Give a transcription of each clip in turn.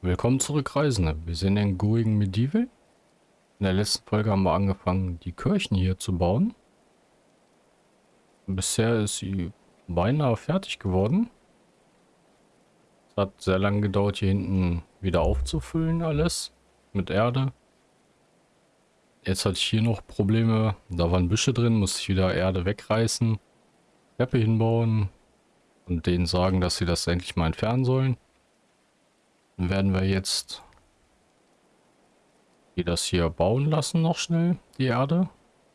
Willkommen zurück, Reisende. Wir sind in Going Medieval. In der letzten Folge haben wir angefangen, die Kirchen hier zu bauen. Bisher ist sie beinahe fertig geworden. Es hat sehr lange gedauert, hier hinten wieder aufzufüllen alles mit Erde. Jetzt hatte ich hier noch Probleme. Da waren Büsche drin, musste ich wieder Erde wegreißen, Treppe hinbauen und denen sagen, dass sie das endlich mal entfernen sollen. Dann werden wir jetzt die das hier bauen lassen noch schnell, die Erde.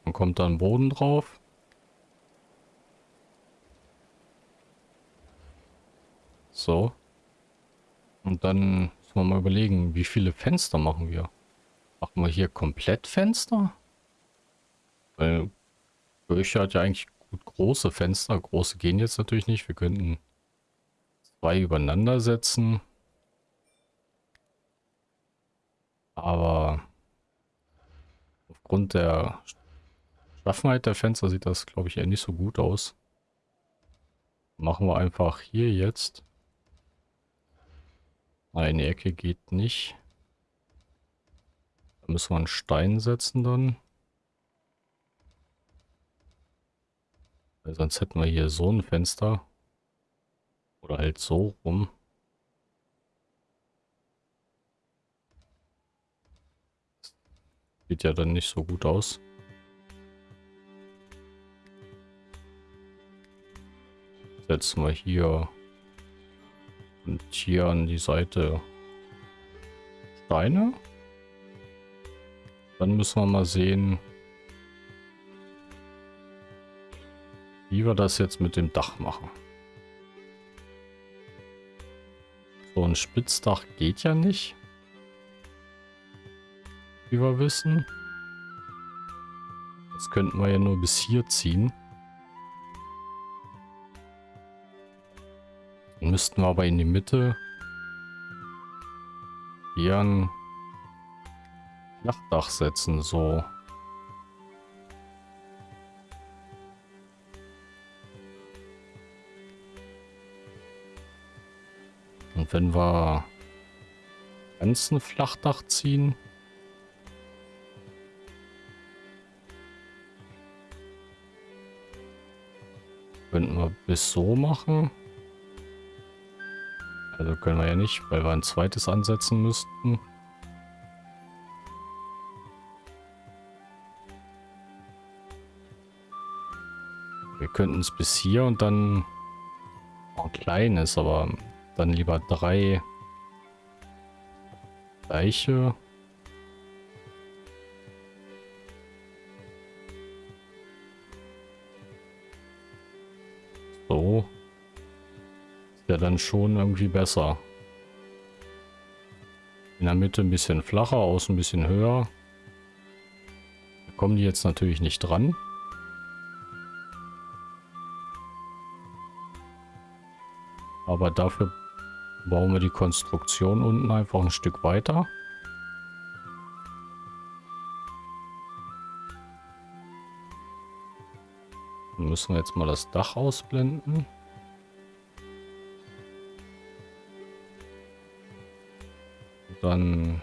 Dann kommt dann Boden drauf. So. Und dann müssen wir mal überlegen, wie viele Fenster machen wir. Machen wir hier komplett Fenster? Weil Kirche hat ja eigentlich gut große Fenster. Große gehen jetzt natürlich nicht. Wir könnten zwei übereinander setzen. Aber aufgrund der Schaffenheit der Fenster sieht das, glaube ich, eher nicht so gut aus. Machen wir einfach hier jetzt. Eine Ecke geht nicht. Da müssen wir einen Stein setzen dann. Weil sonst hätten wir hier so ein Fenster. Oder halt so rum. Sieht ja dann nicht so gut aus. Setzen wir hier und hier an die Seite Steine. Dann müssen wir mal sehen, wie wir das jetzt mit dem Dach machen. So ein Spitzdach geht ja nicht wie wir wissen. Das könnten wir ja nur bis hier ziehen. Dann müssten wir aber in die Mitte hier ein Flachdach setzen, so. Und wenn wir ganz ein Flachdach ziehen, Könnten wir bis so machen. Also können wir ja nicht, weil wir ein zweites ansetzen müssten. Wir könnten es bis hier und dann ein kleines, aber dann lieber drei gleiche. Ja dann schon irgendwie besser. In der Mitte ein bisschen flacher, außen ein bisschen höher. Da kommen die jetzt natürlich nicht dran. Aber dafür bauen wir die Konstruktion unten einfach ein Stück weiter. müssen wir jetzt mal das Dach ausblenden. Dann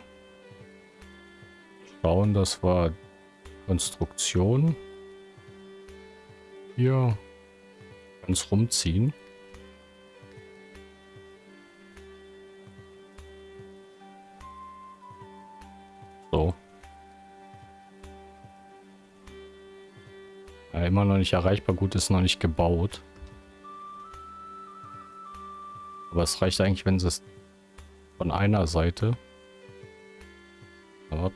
schauen, dass wir Konstruktion hier ganz rumziehen. immer noch nicht erreichbar. Gut, ist noch nicht gebaut. Aber es reicht eigentlich, wenn es von einer Seite.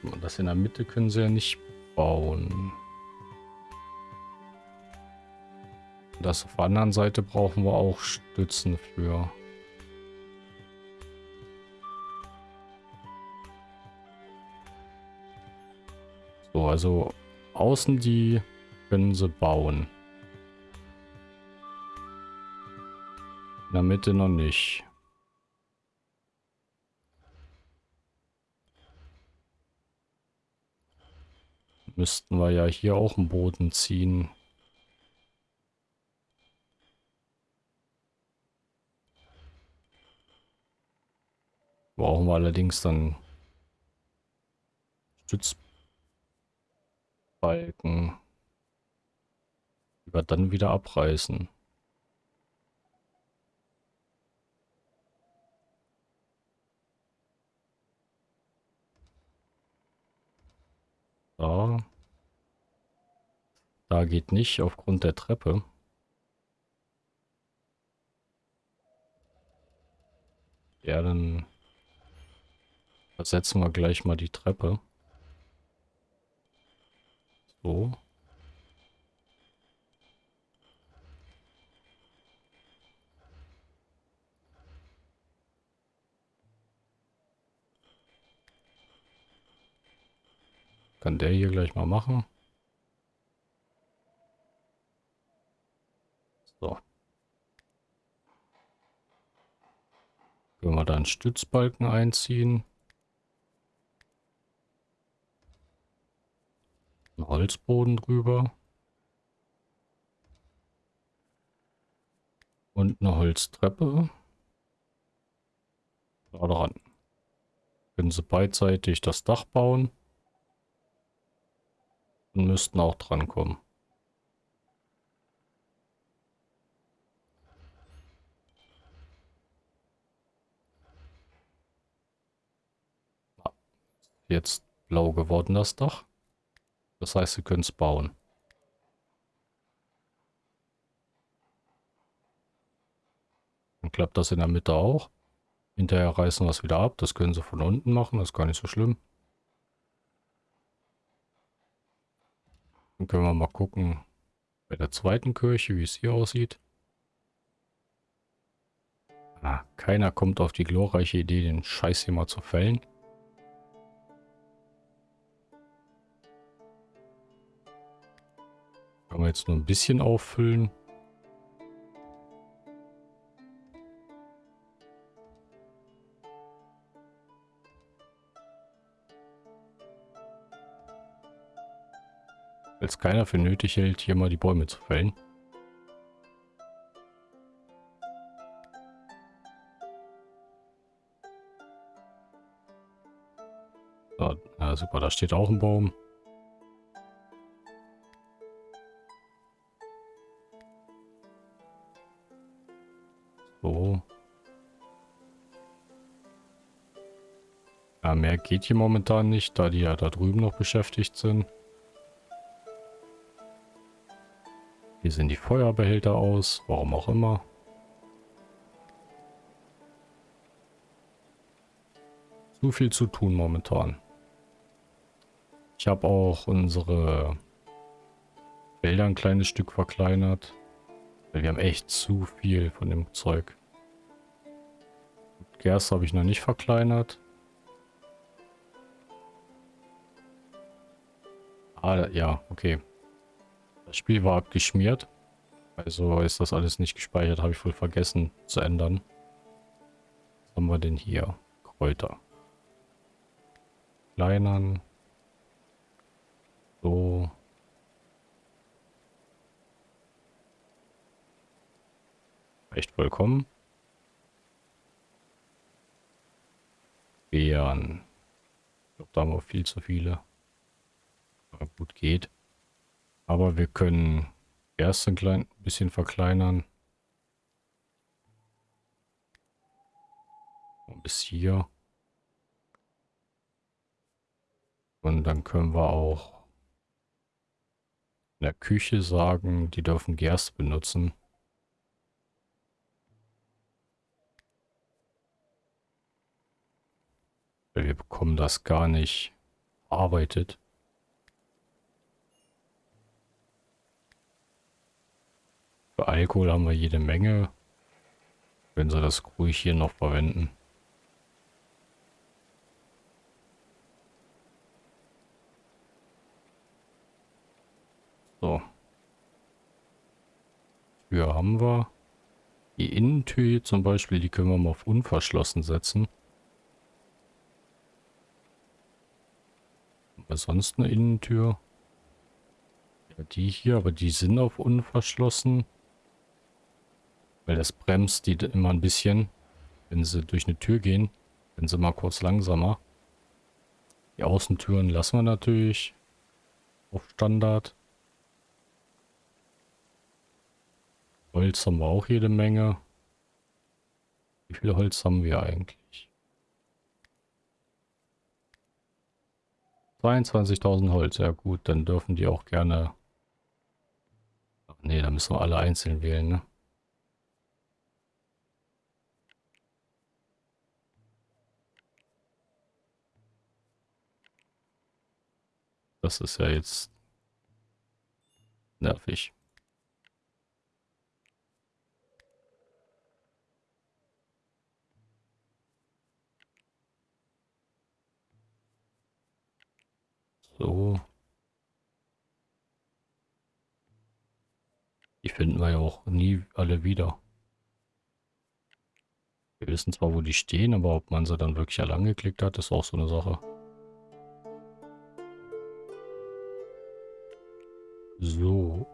Aber das in der Mitte können sie ja nicht bauen. Das auf der anderen Seite brauchen wir auch Stützen für. So, also außen die können sie bauen. In der Mitte noch nicht. Müssten wir ja hier auch einen Boden ziehen. Brauchen wir allerdings dann Stützbalken, die wir dann wieder abreißen. Da. Da geht nicht aufgrund der Treppe. Ja, dann ersetzen wir gleich mal die Treppe. So. Kann der hier gleich mal machen. So. Können wir da einen Stützbalken einziehen. Ein Holzboden drüber. Und eine Holztreppe. Da dran. Können sie beidseitig das Dach bauen. Und müssten auch dran kommen. Jetzt blau geworden das Dach. Das heißt, sie können es bauen. Dann klappt das in der Mitte auch. Hinterher reißen wir es wieder ab. Das können sie von unten machen. Das ist gar nicht so schlimm. Dann können wir mal gucken bei der zweiten Kirche, wie es hier aussieht. Ah, keiner kommt auf die glorreiche Idee, den Scheiß hier mal zu fällen. Kann man jetzt nur ein bisschen auffüllen. Es keiner für nötig hält, hier mal die Bäume zu fällen. So, ja, super, da steht auch ein Baum. mehr geht hier momentan nicht, da die ja da drüben noch beschäftigt sind. Hier sind die Feuerbehälter aus, warum auch immer. Zu viel zu tun momentan. Ich habe auch unsere Wälder ein kleines Stück verkleinert. Wir haben echt zu viel von dem Zeug. Gerste habe ich noch nicht verkleinert. Ah, ja, okay. Das Spiel war abgeschmiert. Also ist das alles nicht gespeichert, habe ich wohl vergessen zu ändern. Was haben wir denn hier? Kräuter. Kleinern. So. Echt vollkommen. Beeren. Ich glaube, da haben wir viel zu viele gut geht. Aber wir können erst ein klein bisschen verkleinern. Bis hier. Und dann können wir auch in der Küche sagen, die dürfen Gerste benutzen. Weil wir bekommen das gar nicht arbeitet. Für Alkohol haben wir jede Menge. Wenn sie das ruhig hier noch verwenden. So. Tür haben wir. Die Innentür hier zum Beispiel, die können wir mal auf unverschlossen setzen. Haben sonst eine Innentür? Ja, die hier, aber die sind auf unverschlossen. Weil das bremst die immer ein bisschen, wenn sie durch eine Tür gehen. Wenn sie mal kurz langsamer. Die Außentüren lassen wir natürlich auf Standard. Holz haben wir auch jede Menge. Wie viel Holz haben wir eigentlich? 22.000 Holz, ja gut, dann dürfen die auch gerne... Ach nee, da müssen wir alle einzeln wählen, ne? Das ist ja jetzt nervig. So. Die finden wir ja auch nie alle wieder. Wir wissen zwar, wo die stehen, aber ob man sie dann wirklich alle angeklickt hat, ist auch so eine Sache. So.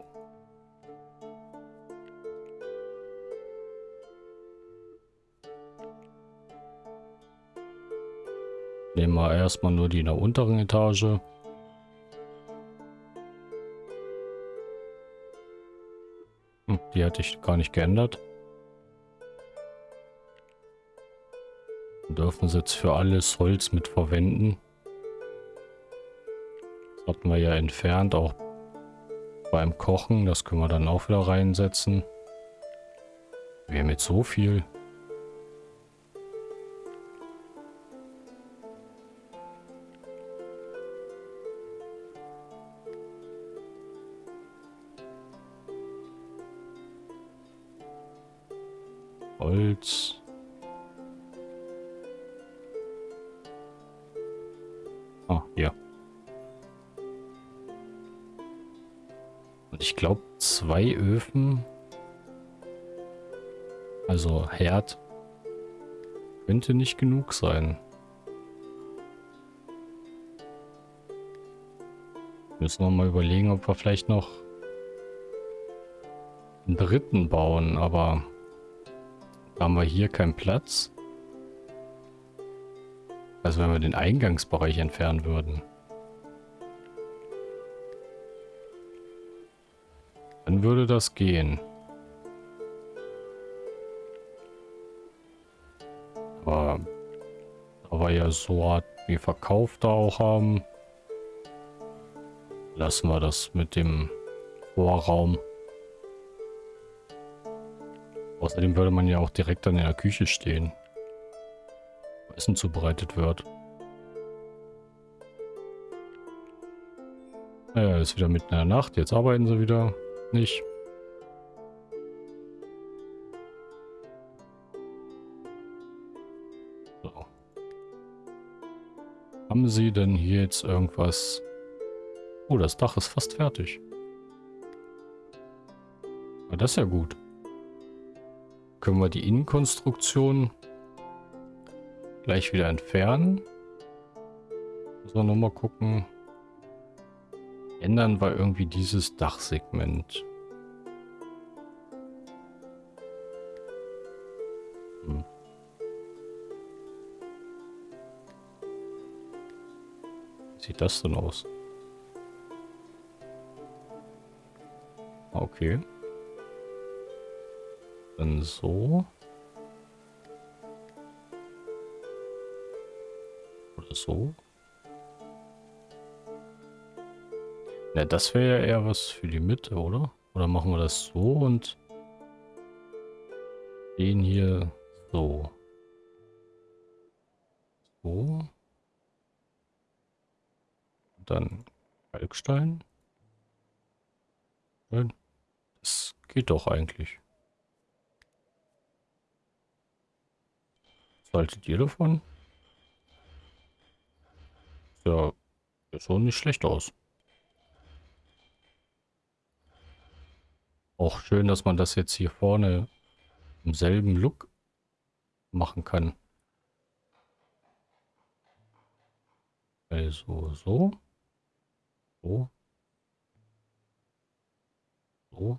Nehmen wir erstmal nur die in der unteren Etage. Die hatte ich gar nicht geändert. dürfen sie jetzt für alles Holz mit verwenden. Das hatten wir ja entfernt, auch beim Kochen. Das können wir dann auch wieder reinsetzen. Wir haben jetzt so viel. Holz. Ich glaube, zwei Öfen, also Herd, könnte nicht genug sein. Müssen wir mal überlegen, ob wir vielleicht noch einen dritten bauen, aber haben wir hier keinen Platz. Also wenn wir den Eingangsbereich entfernen würden. Dann würde das gehen. Aber da ja so Art wie verkauft auch haben, lassen wir das mit dem Vorraum. Außerdem würde man ja auch direkt in der Küche stehen. Essen zubereitet wird. Naja, ist wieder mitten in der Nacht. Jetzt arbeiten sie wieder nicht. So. Haben sie denn hier jetzt irgendwas... Oh, das Dach ist fast fertig. Na, das ist ja gut. Können wir die Innenkonstruktion gleich wieder entfernen. Müssen wir nochmal gucken. Ändern wir irgendwie dieses Dachsegment. Hm. Sieht das denn aus? Okay. Dann so. Oder so. Ja, das wäre ja eher was für die Mitte, oder? Oder machen wir das so und den hier so. So. Dann Kalkstein. Das geht doch eigentlich. Was haltet ihr davon? Ja, sieht schon nicht schlecht aus. Auch schön, dass man das jetzt hier vorne im selben Look machen kann. Also so. So. So.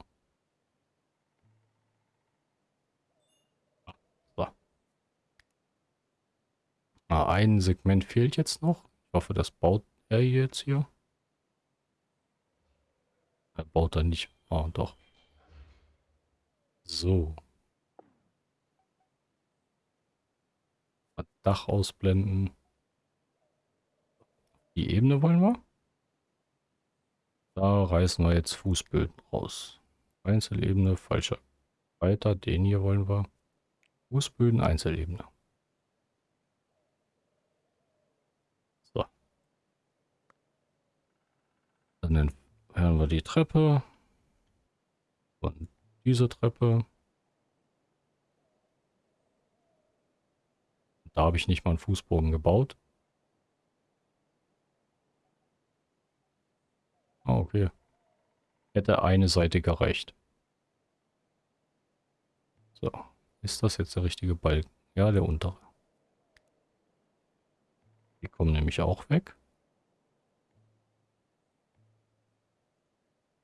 Ah, ein Segment fehlt jetzt noch. Ich hoffe, das baut er jetzt hier. Er baut er nicht. Ah, doch. So. Dach ausblenden. Die Ebene wollen wir. Da reißen wir jetzt Fußböden raus. Einzelebene, falscher. Weiter, den hier wollen wir. Fußböden, Einzelebene. So. Dann entfernen wir die Treppe. Und diese Treppe. Da habe ich nicht mal einen Fußboden gebaut. Ah, okay. Hätte eine Seite gereicht. So. Ist das jetzt der richtige Balken? Ja, der untere. Die kommen nämlich auch weg.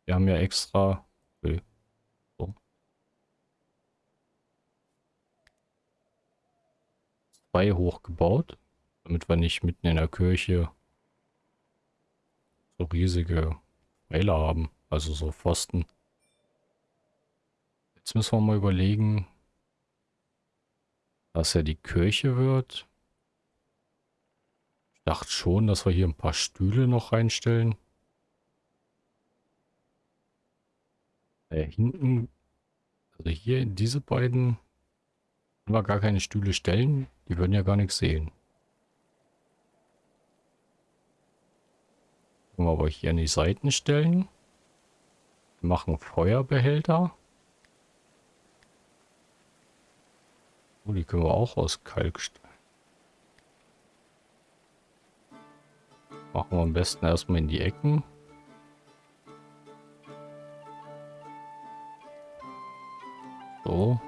Wir haben ja extra... Okay. So. Zwei hochgebaut, damit wir nicht mitten in der Kirche so riesige Pfeiler haben. Also so Pfosten. Jetzt müssen wir mal überlegen, dass ja die Kirche wird. Ich dachte schon, dass wir hier ein paar Stühle noch reinstellen. Äh, hinten, also hier diese beiden, wir gar keine Stühle stellen. Die würden ja gar nichts sehen. Können wir aber hier an die Seiten stellen. Wir machen Feuerbehälter. Oh, die können wir auch aus Kalk stellen. Machen wir am besten erstmal in die Ecken. So.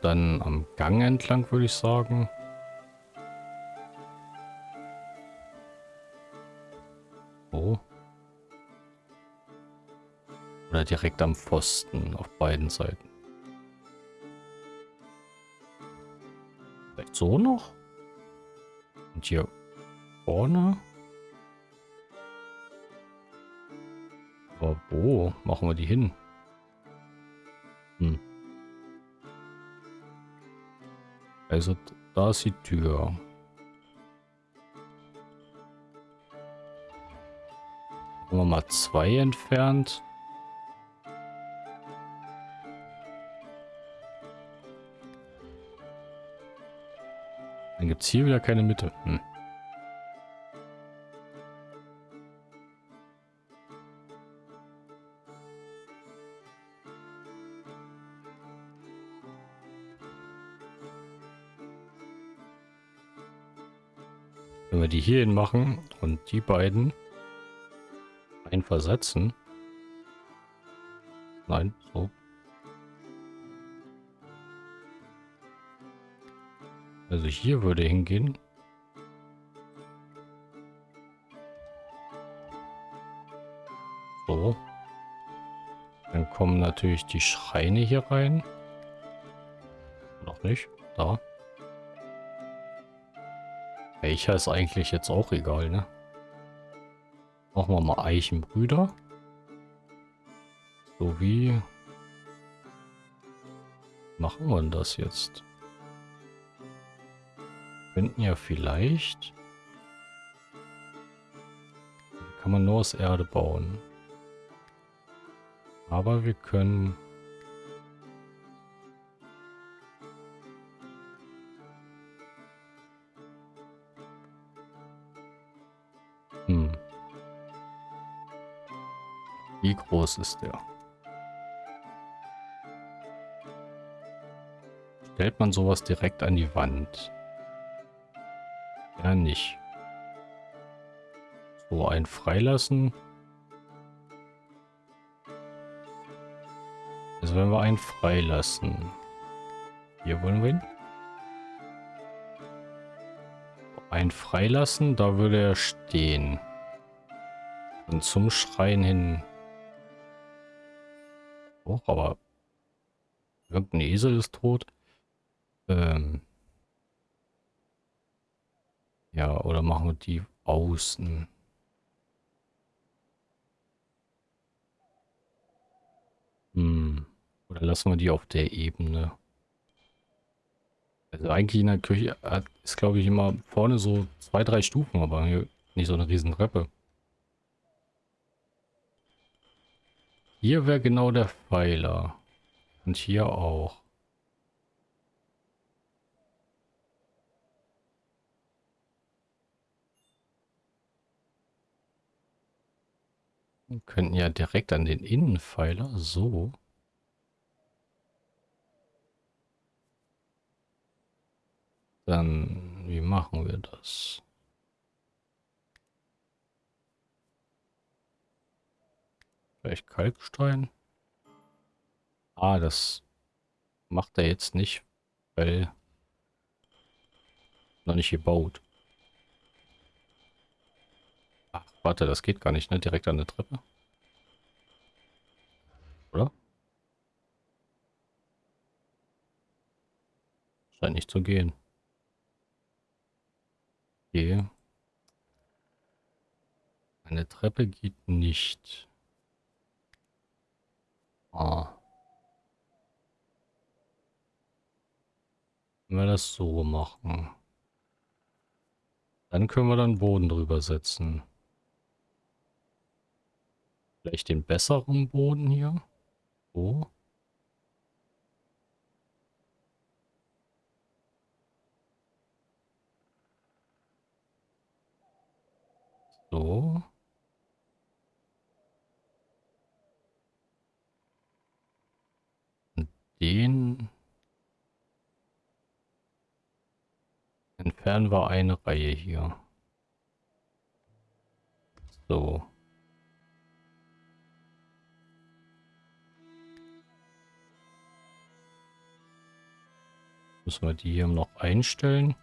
Dann am Gang entlang würde ich sagen. Oder direkt am Pfosten auf beiden Seiten. Vielleicht so noch? Und hier vorne? Aber wo machen wir die hin? Also da ist die Tür. Haben wir mal zwei entfernt. Dann gibt es hier wieder keine Mitte. Hm. Wenn wir die hier hin machen und die beiden einversetzen. Nein, so Also hier würde hingehen. So. Dann kommen natürlich die Schreine hier rein. Noch nicht. Da. Welcher ist eigentlich jetzt auch egal, ne? Machen wir mal Eichenbrüder. So wie... Machen wir das jetzt? könnten ja vielleicht... Kann man nur aus Erde bauen. Aber wir können... groß ist der? Stellt man sowas direkt an die Wand? Ja, nicht. So, ein freilassen. Also wenn wir einen freilassen. Hier wollen wir ihn. Ein freilassen, da würde er stehen. Und zum Schreien hin. Oh, aber irgendein Esel ist tot. Ähm. Ja, oder machen wir die außen? Hm. Oder lassen wir die auf der Ebene? Also eigentlich in der Küche ist, glaube ich, immer vorne so zwei, drei Stufen, aber hier nicht so eine riesen Treppe. Hier wäre genau der Pfeiler. Und hier auch. Wir könnten ja direkt an den Innenpfeiler. So. Dann, wie machen wir das? Vielleicht Kalkstein? Ah, das macht er jetzt nicht, weil noch nicht gebaut. Ach, warte, das geht gar nicht, ne? Direkt an der Treppe. Oder? Scheint nicht zu gehen. Okay. Eine Treppe geht nicht. Ah. Wenn wir das so machen. Dann können wir dann Boden drüber setzen. Vielleicht den besseren Boden hier. So. So. Den entfernen wir eine Reihe hier. So. Müssen wir die hier noch einstellen.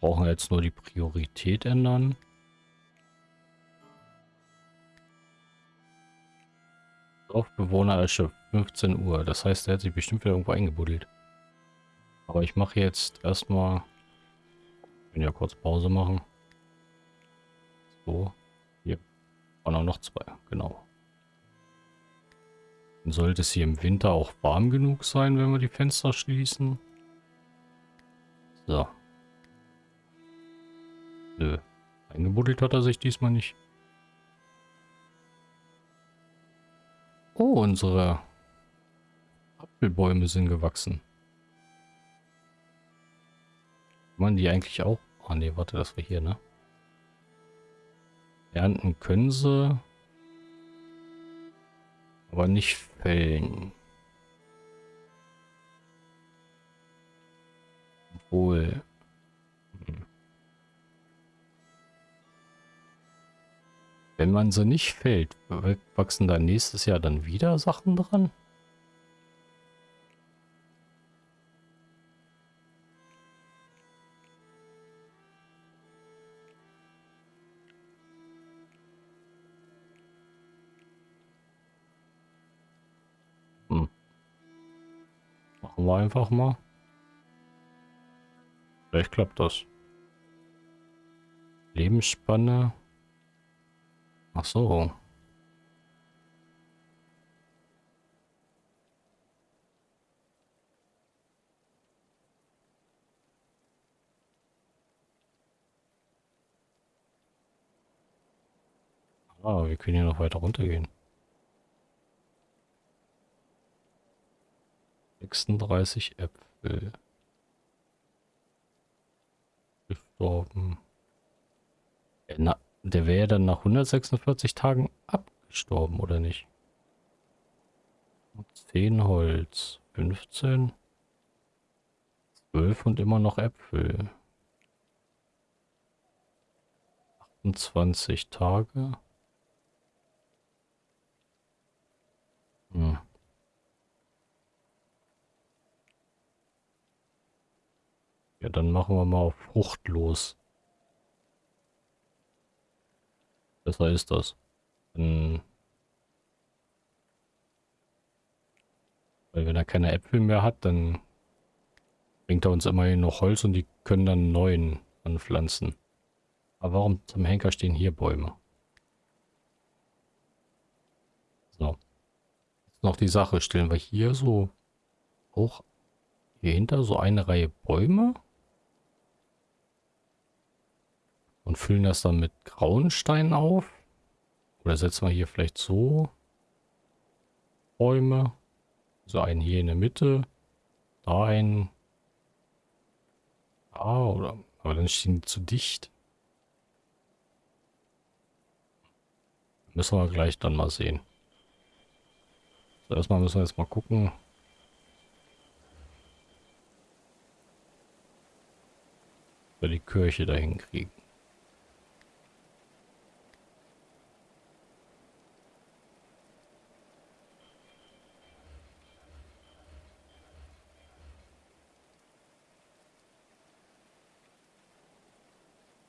brauchen jetzt nur die Priorität ändern. Dorfbewohner erschöpft 15 Uhr. Das heißt, er hat sich bestimmt wieder irgendwo eingebuddelt. Aber ich mache jetzt erstmal... Ich kann ja kurz Pause machen. So. Hier waren auch noch zwei. Genau. Dann sollte es hier im Winter auch warm genug sein, wenn wir die Fenster schließen. So. Nö. Eingebuddelt hat er sich diesmal nicht. Oh, unsere Apfelbäume sind gewachsen. Kann man die eigentlich auch... Oh ne, warte, das war hier, ne? Ernten können sie. Aber nicht fällen. Obwohl... Wenn man so nicht fällt, wachsen da nächstes Jahr dann wieder Sachen dran? Hm. Machen wir einfach mal. Vielleicht klappt das. Lebensspanne Ach so. Ah, wir können hier noch weiter runtergehen. 36 Äpfel. Gestorben. Na, der wäre dann nach 146 Tagen abgestorben, oder nicht? 10 Holz, 15, 12 und immer noch Äpfel. 28 Tage. Hm. Ja, dann machen wir mal auf fruchtlos. Besser ist das. Dann Weil wenn er keine Äpfel mehr hat, dann bringt er uns immerhin noch Holz und die können dann neuen anpflanzen. Aber warum zum Henker stehen hier Bäume? So. Jetzt noch die Sache. Stellen wir hier so auch hier hinter so eine Reihe Bäume und füllen das dann mit grauen Steinen auf. Oder setzen wir hier vielleicht so Bäume. So einen hier in der Mitte. Da einen. Da oder. Aber dann stehen die zu dicht. Müssen wir gleich dann mal sehen. So, erstmal müssen wir jetzt mal gucken. wir die Kirche dahin kriegen.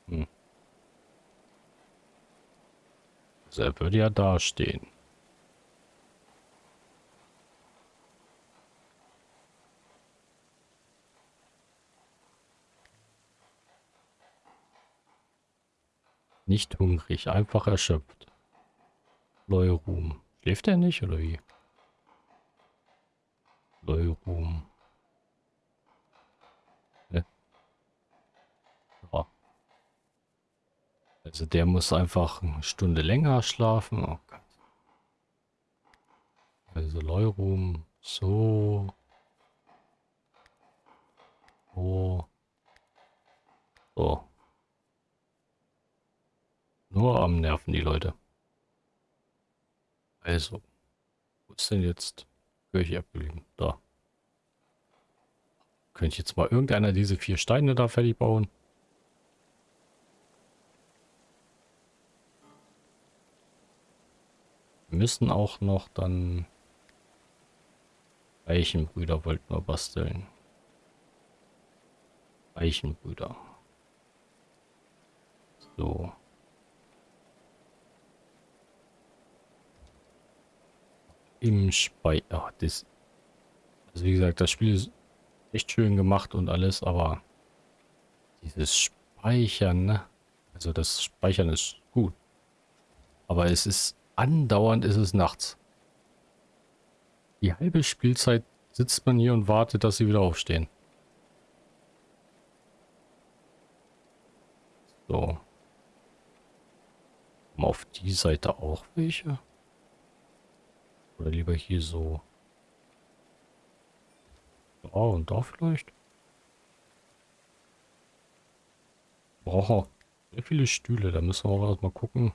Hm. Also er würde ja dastehen. Nicht hungrig, einfach erschöpft. Leuruhm. Schläft er nicht oder wie? Leuruhm. Ne? Ja. Also der muss einfach eine Stunde länger schlafen. Oh. Also Leuruhm. So. So. So. Nur am Nerven die Leute. Also, wo ist denn jetzt Kirche abgeblieben? Da. Könnte ich jetzt mal irgendeiner diese vier Steine da fertig bauen? Müssen auch noch dann Eichenbrüder wollten wir basteln. Eichenbrüder. So. im Speicher. Das, also wie gesagt, das Spiel ist echt schön gemacht und alles, aber dieses Speichern, ne? Also das Speichern ist gut. Aber es ist andauernd ist es nachts. Die halbe Spielzeit sitzt man hier und wartet, dass sie wieder aufstehen. So. Mal auf die Seite auch welche. Oder lieber hier so. Da und da vielleicht. Brauchen sehr viele Stühle. Da müssen wir auch erstmal gucken.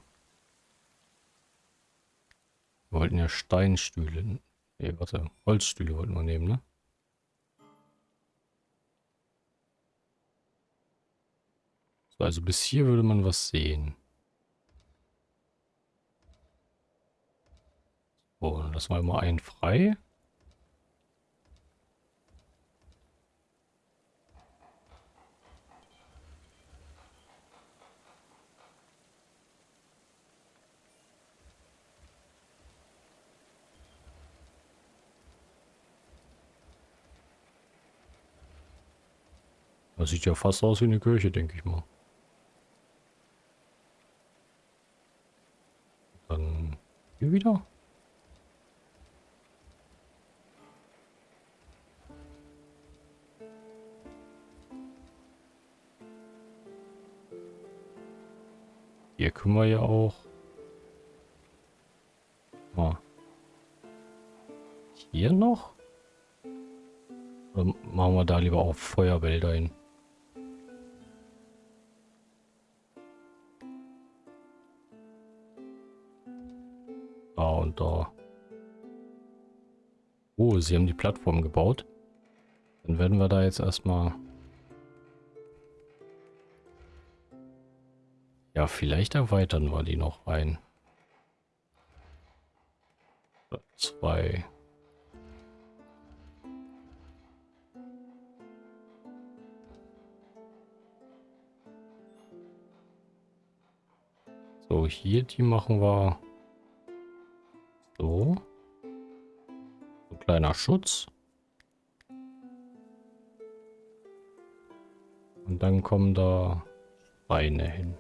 Wir wollten ja Steinstühle. Ne, warte. Holzstühle wollten wir nehmen, ne? So, also bis hier würde man was sehen. So, dann lassen wir mal einen frei. Das sieht ja fast aus wie eine Kirche, denke ich mal. Dann hier wieder. Hier können wir ja auch. Mal. Hier noch? Oder machen wir da lieber auch Feuerwälder hin? Und. Oh, sie haben die Plattform gebaut. Dann werden wir da jetzt erstmal Ja, vielleicht erweitern wir die noch ein. Zwei. So, hier die machen wir so. So Kleiner Schutz. Und dann kommen da Beine hin.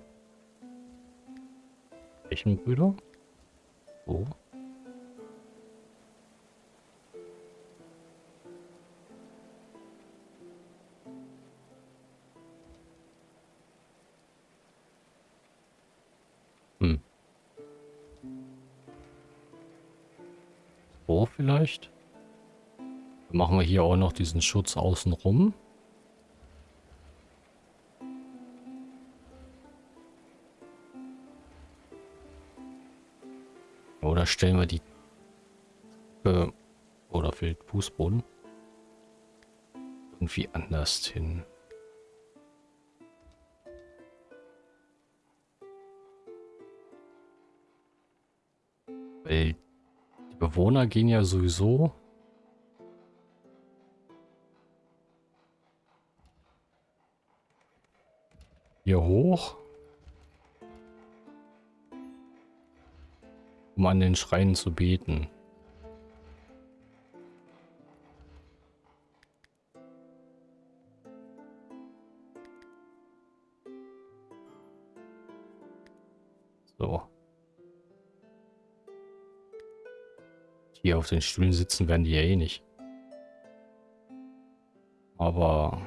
Welchen Brüder? Wo? Vielleicht? Dann machen wir hier auch noch diesen Schutz außenrum. Oder stellen wir die äh, oder fehlt Fußboden irgendwie anders hin. Weil Bewohner gehen ja sowieso hier hoch. Um an den Schreinen zu beten. Hier auf den Stühlen sitzen werden die ja eh nicht. Aber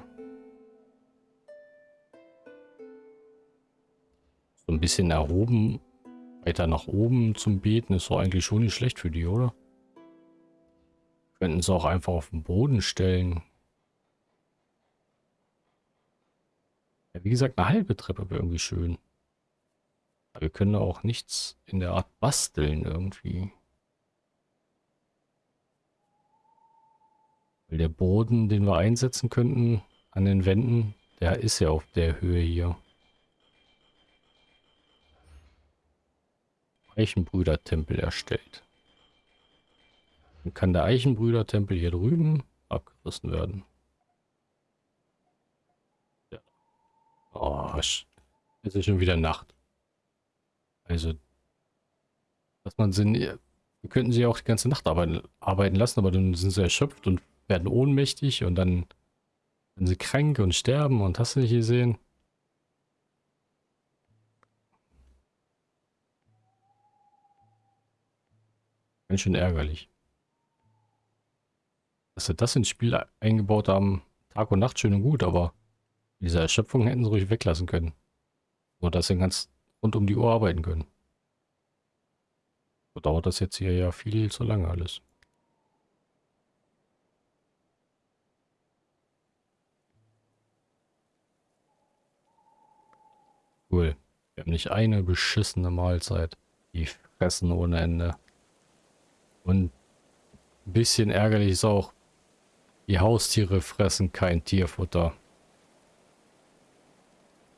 so ein bisschen erhoben, weiter nach oben zum Beten ist doch eigentlich schon nicht schlecht für die, oder? Könnten sie auch einfach auf den Boden stellen. Ja, wie gesagt, eine halbe Treppe wäre irgendwie schön. Aber wir können auch nichts in der Art basteln irgendwie. Weil der Boden, den wir einsetzen könnten an den Wänden, der ist ja auf der Höhe hier. Eichenbrüdertempel erstellt. Dann kann der Eichenbrüdertempel hier drüben abgerissen werden. Ja. Oh, es ist schon wieder Nacht. Also, dass man sind, wir könnten sie auch die ganze Nacht arbeiten lassen, aber dann sind sie erschöpft und werden ohnmächtig und dann sind sie krank und sterben und hast du nicht gesehen? Ganz schön ärgerlich. Dass sie das ins Spiel eingebaut haben, Tag und Nacht schön und gut, aber diese Erschöpfung hätten sie ruhig weglassen können. So dass sie ganz rund um die Uhr arbeiten können. So dauert das jetzt hier ja viel zu lange alles. Cool. Wir haben nicht eine beschissene Mahlzeit. Die fressen ohne Ende. Und ein bisschen ärgerlich ist auch, die Haustiere fressen kein Tierfutter.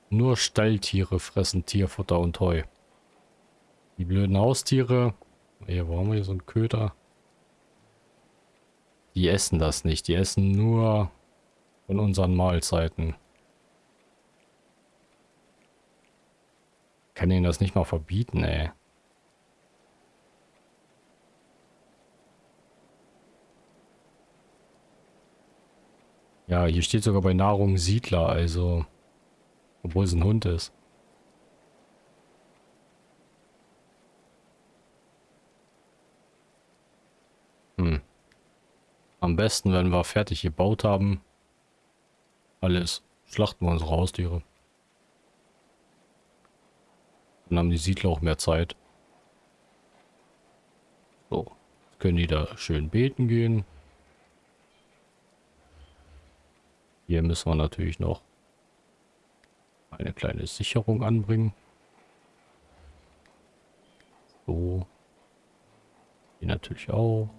Nur Stalltiere fressen Tierfutter und Heu. Die blöden Haustiere, hier, wo haben wir hier so einen Köter? Die essen das nicht, die essen nur von unseren Mahlzeiten. Kann ihnen das nicht mal verbieten, ey. Ja, hier steht sogar bei Nahrung Siedler, also... Obwohl es ein Hund ist. Hm. Am besten, wenn wir fertig gebaut haben, alles, schlachten wir unsere Haustiere. Dann haben die Siedler auch mehr Zeit. So, können die da schön beten gehen. Hier müssen wir natürlich noch eine kleine Sicherung anbringen. So. Hier natürlich auch.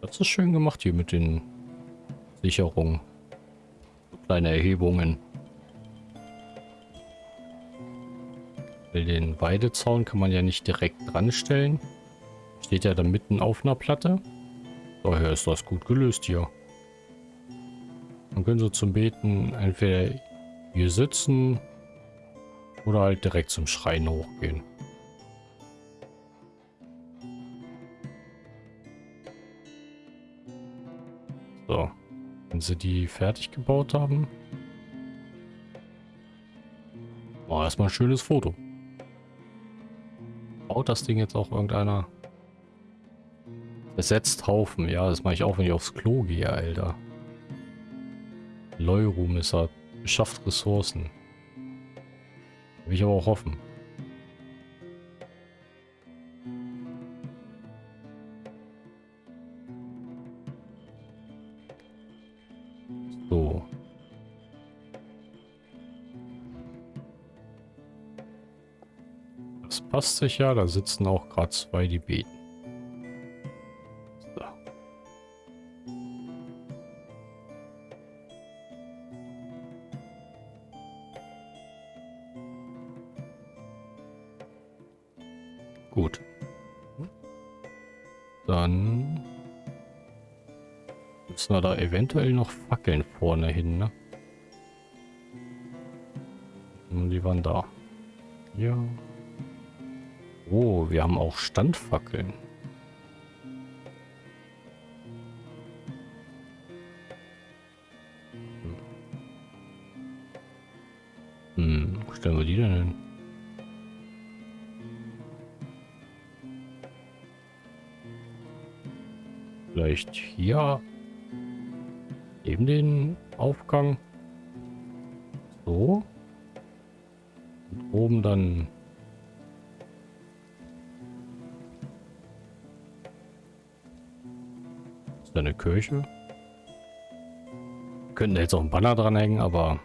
Das ist schön gemacht hier mit den Sicherungen kleine Erhebungen. Den Weidezaun kann man ja nicht direkt dran stellen. Steht ja da mitten auf einer Platte. Daher ist das gut gelöst hier. Man können so zum Beten entweder hier sitzen Oder halt direkt zum Schrein hochgehen. Sie die fertig gebaut haben. Oh, erstmal ein schönes Foto. Baut das Ding jetzt auch irgendeiner? Besetzt Haufen. Ja, das mache ich auch, wenn ich aufs Klo gehe, Alter. Leurum ist er. Beschafft Ressourcen. Will ich aber auch hoffen. Passt sich ja. Da sitzen auch gerade zwei, die beten. Gut. Dann müssen wir da eventuell noch Fackeln vorne hin, ne? Und die waren da. Ja. Wir haben auch Standfackeln. Hm, wo stellen wir die denn hin? Vielleicht hier neben den Aufgang. So. Und oben dann ist eine Kirche. Wir könnten jetzt auch einen Banner dranhängen, aber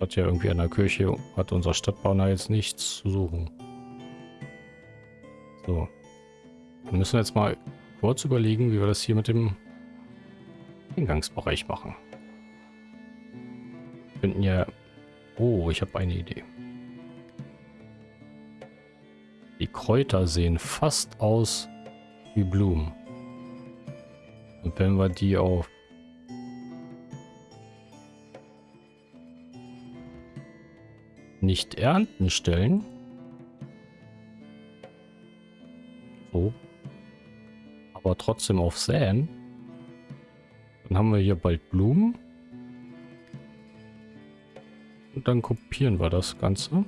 hat ja irgendwie an der Kirche, hat unser Stadtbauer jetzt nichts zu suchen. So. Dann müssen wir jetzt mal kurz überlegen, wie wir das hier mit dem Eingangsbereich machen. Wir könnten ja... Oh, ich habe eine Idee. Die Kräuter sehen fast aus wie Blumen. Und wenn wir die auf nicht ernten stellen, so, aber trotzdem auf Säen. Dann haben wir hier bald Blumen. Und dann kopieren wir das Ganze.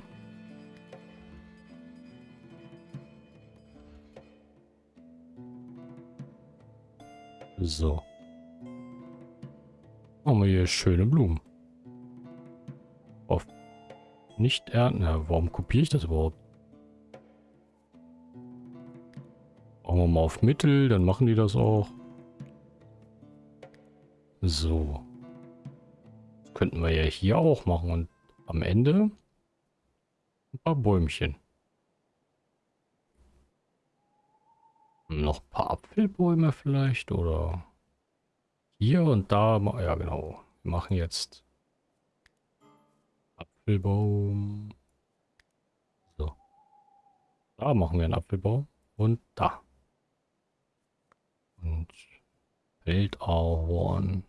So. Haben wir hier schöne Blumen. Auf nicht ernten. Ja, warum kopiere ich das überhaupt? Machen wir mal auf Mittel, dann machen die das auch. So. Könnten wir ja hier auch machen und am Ende ein paar Bäumchen. Noch ein paar Apfelbäume vielleicht oder hier und da. Ja genau. Wir machen jetzt Apfelbaum. So. Da machen wir einen Apfelbaum und da. Und Feldahorn.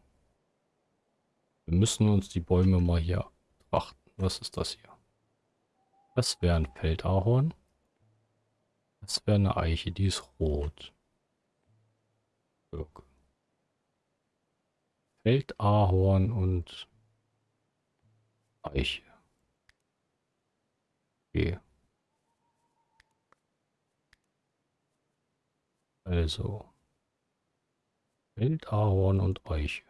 Wir müssen uns die Bäume mal hier betrachten. Was ist das hier? Das wäre ein Feldahorn. Das wäre eine Eiche, die ist rot. Birke. Feldahorn und Eiche. Okay. Also. Feldahorn und Eiche.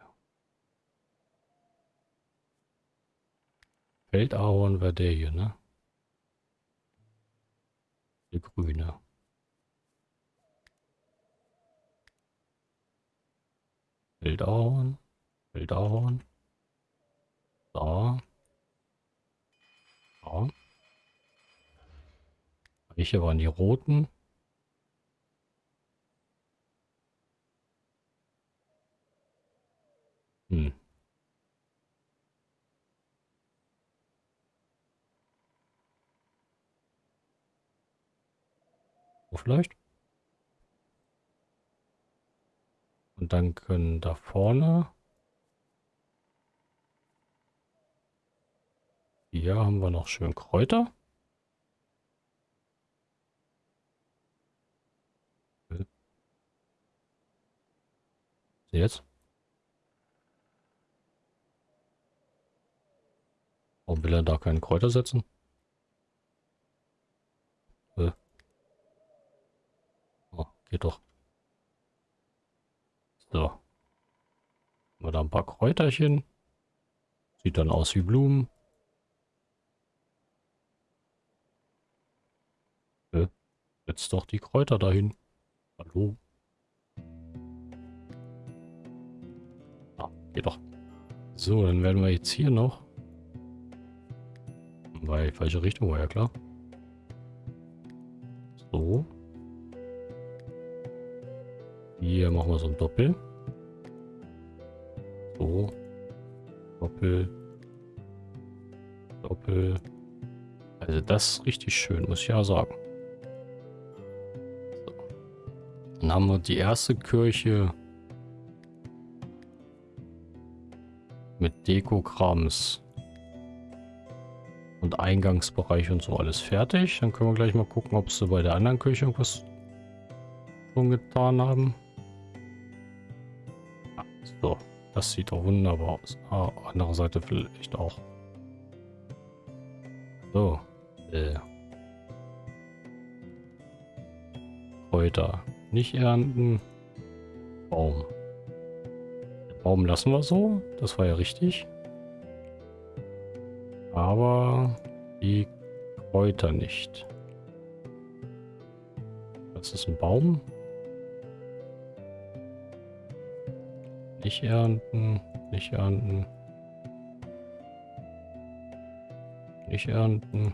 Feldahorn wäre der hier, ne? Der grüne. Feldahorn. Feldahorn. Da. Da. Welche waren die roten? Hm. So vielleicht? Und dann können da vorne... Hier haben wir noch schön Kräuter. Jetzt? Warum will er da keinen Kräuter setzen? Äh. Oh, geht doch. So. Wir da ein paar Kräuterchen. Sieht dann aus wie Blumen. Setzt doch die Kräuter dahin. Hallo? Ah, geht doch. So, dann werden wir jetzt hier noch weil falsche Richtung war ja klar. So. Hier machen wir so ein Doppel. So. Doppel. Doppel. Also das ist richtig schön, muss ich ja sagen. So. Dann haben wir die erste Kirche mit Dekokrams und Eingangsbereich und so alles fertig. Dann können wir gleich mal gucken, ob sie bei der anderen Küche irgendwas schon getan haben. Das sieht doch wunderbar aus. Ah, andere Seite vielleicht auch. So, äh. Kräuter nicht ernten. Baum. Baum lassen wir so. Das war ja richtig. Aber die Kräuter nicht. Das ist ein Baum. Nicht ernten, nicht ernten. Nicht ernten.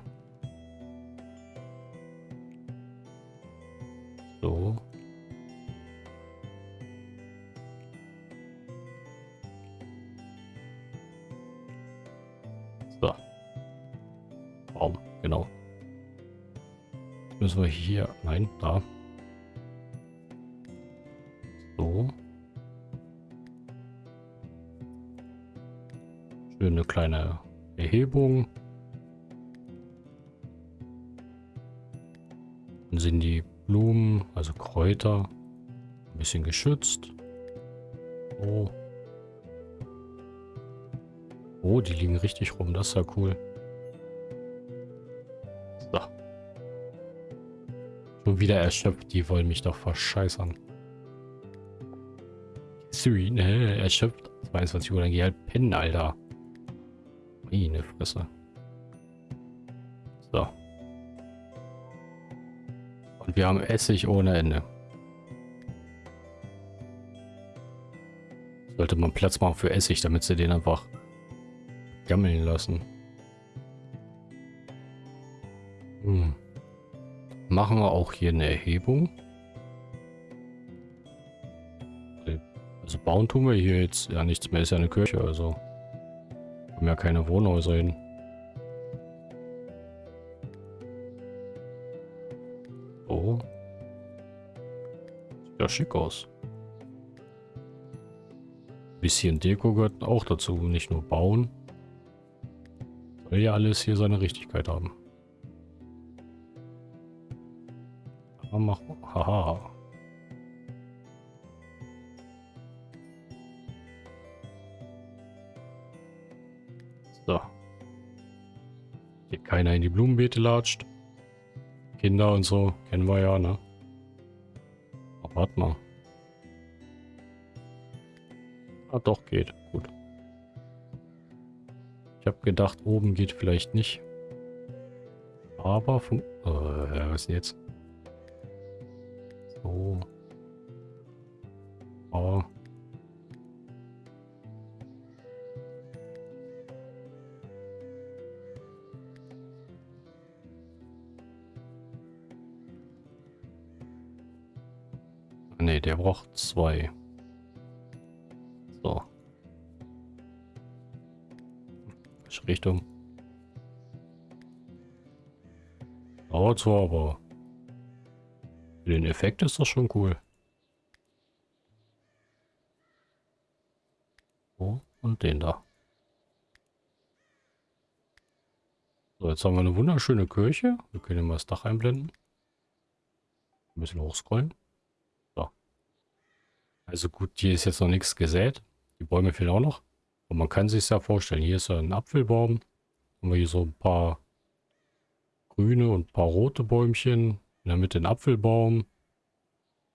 Sind die Blumen, also Kräuter, ein bisschen geschützt. Oh. Oh, die liegen richtig rum. Das ist ja cool. Schon wieder erschöpft. Die wollen mich doch verscheißern. Siri, ne? Erschöpft. 22 Uhr, dann geh halt pennen, Alter. Meine Fresse. Wir haben Essig ohne Ende. Sollte man Platz machen für Essig, damit sie den einfach gammeln lassen. Hm machen wir auch hier eine Erhebung. Also bauen tun wir hier jetzt ja nichts mehr, ist ja eine Kirche, also haben ja keine Wohnhäuser hin. Ja schick aus. Bisschen Deko gehört auch dazu, nicht nur bauen. Soll ja alles hier seine Richtigkeit haben. Mach, haha. So. Hier keiner in die Blumenbeete latscht. Kinder und so, kennen wir ja, ne? Aber warte mal. Ah, doch, geht. Gut. Ich habe gedacht, oben geht vielleicht nicht. Aber von... Äh, was denn jetzt? So. Oh. Der braucht zwei. So. Richtung. Dauert zwar, aber für den Effekt ist das schon cool. Oh, und den da. So, jetzt haben wir eine wunderschöne Kirche. Wir können mal das Dach einblenden. Ein bisschen hochscrollen. So. Also gut, hier ist jetzt noch nichts gesät. Die Bäume fehlen auch noch. Und man kann sich ja vorstellen, hier ist ja ein Apfelbaum. Haben wir hier so ein paar grüne und ein paar rote Bäumchen. In der Mitte ein Apfelbaum.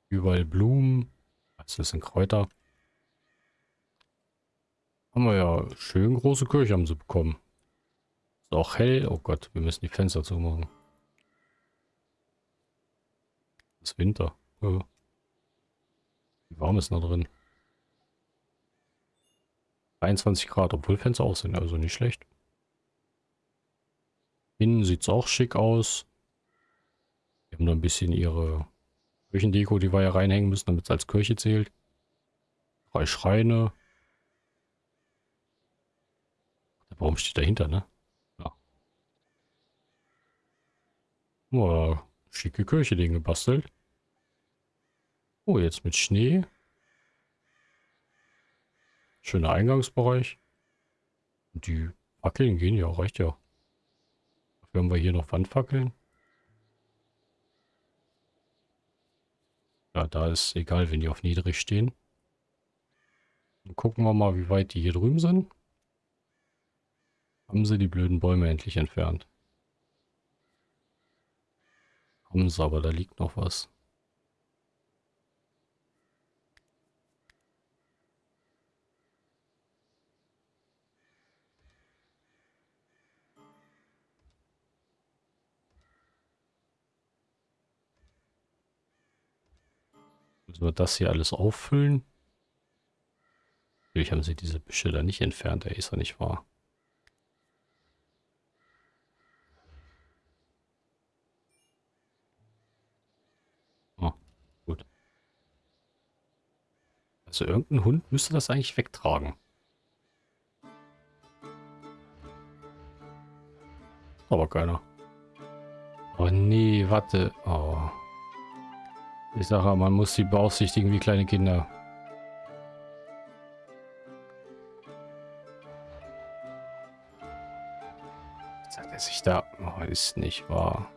Überall Blumen. Das sind Kräuter. Haben wir ja schön große Kirche haben sie bekommen. Ist auch hell. Oh Gott, wir müssen die Fenster zumachen. Ist Winter. Ja. Warm ist noch drin? 23 Grad, obwohl Fenster auch sind, also nicht schlecht. Innen sieht es auch schick aus. Die haben da ein bisschen ihre Kirchendeko, die wir ja reinhängen müssen, damit es als Kirche zählt. Drei Schreine. Der Baum steht dahinter, ne? Ja. Oh, schicke Kirche, den gebastelt. Oh, jetzt mit Schnee. Schöner Eingangsbereich. Die Fackeln gehen ja, reicht ja. Dafür haben wir hier noch Wandfackeln. Ja, da ist egal, wenn die auf niedrig stehen. Dann gucken wir mal, wie weit die hier drüben sind. Haben sie die blöden Bäume endlich entfernt. Haben sie, aber da liegt noch was. Müssen wir das hier alles auffüllen? Natürlich haben sie diese Büsche da nicht entfernt, der ist ja nicht wahr. Oh, gut. Also irgendein Hund müsste das eigentlich wegtragen. Aber keiner. Oh nee, warte. Oh. Ich sage, man muss sie beaufsichtigen wie kleine Kinder. Hat er sich da... Oh, ist nicht wahr.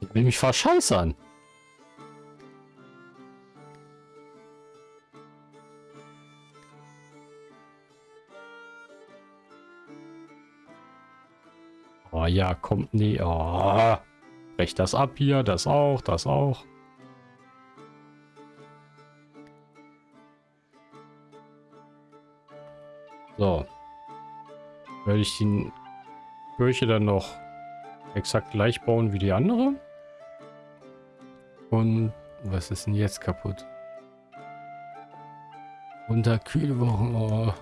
Ich will mich verscheißern. Ja, kommt nie. Oh. Brech das ab hier, das auch, das auch. So. Werde ich die Kirche dann noch exakt gleich bauen wie die andere. Und was ist denn jetzt kaputt? Unterkühlwochen. Oh.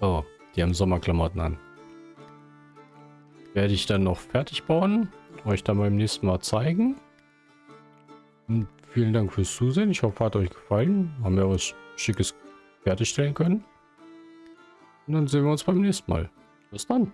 oh. Die haben Sommerklamotten an. Werde ich dann noch fertig bauen. Euch dann beim nächsten Mal zeigen. Und vielen Dank fürs Zusehen. Ich hoffe, hat euch gefallen. Haben wir was Schickes fertigstellen können. Und dann sehen wir uns beim nächsten Mal. Bis dann.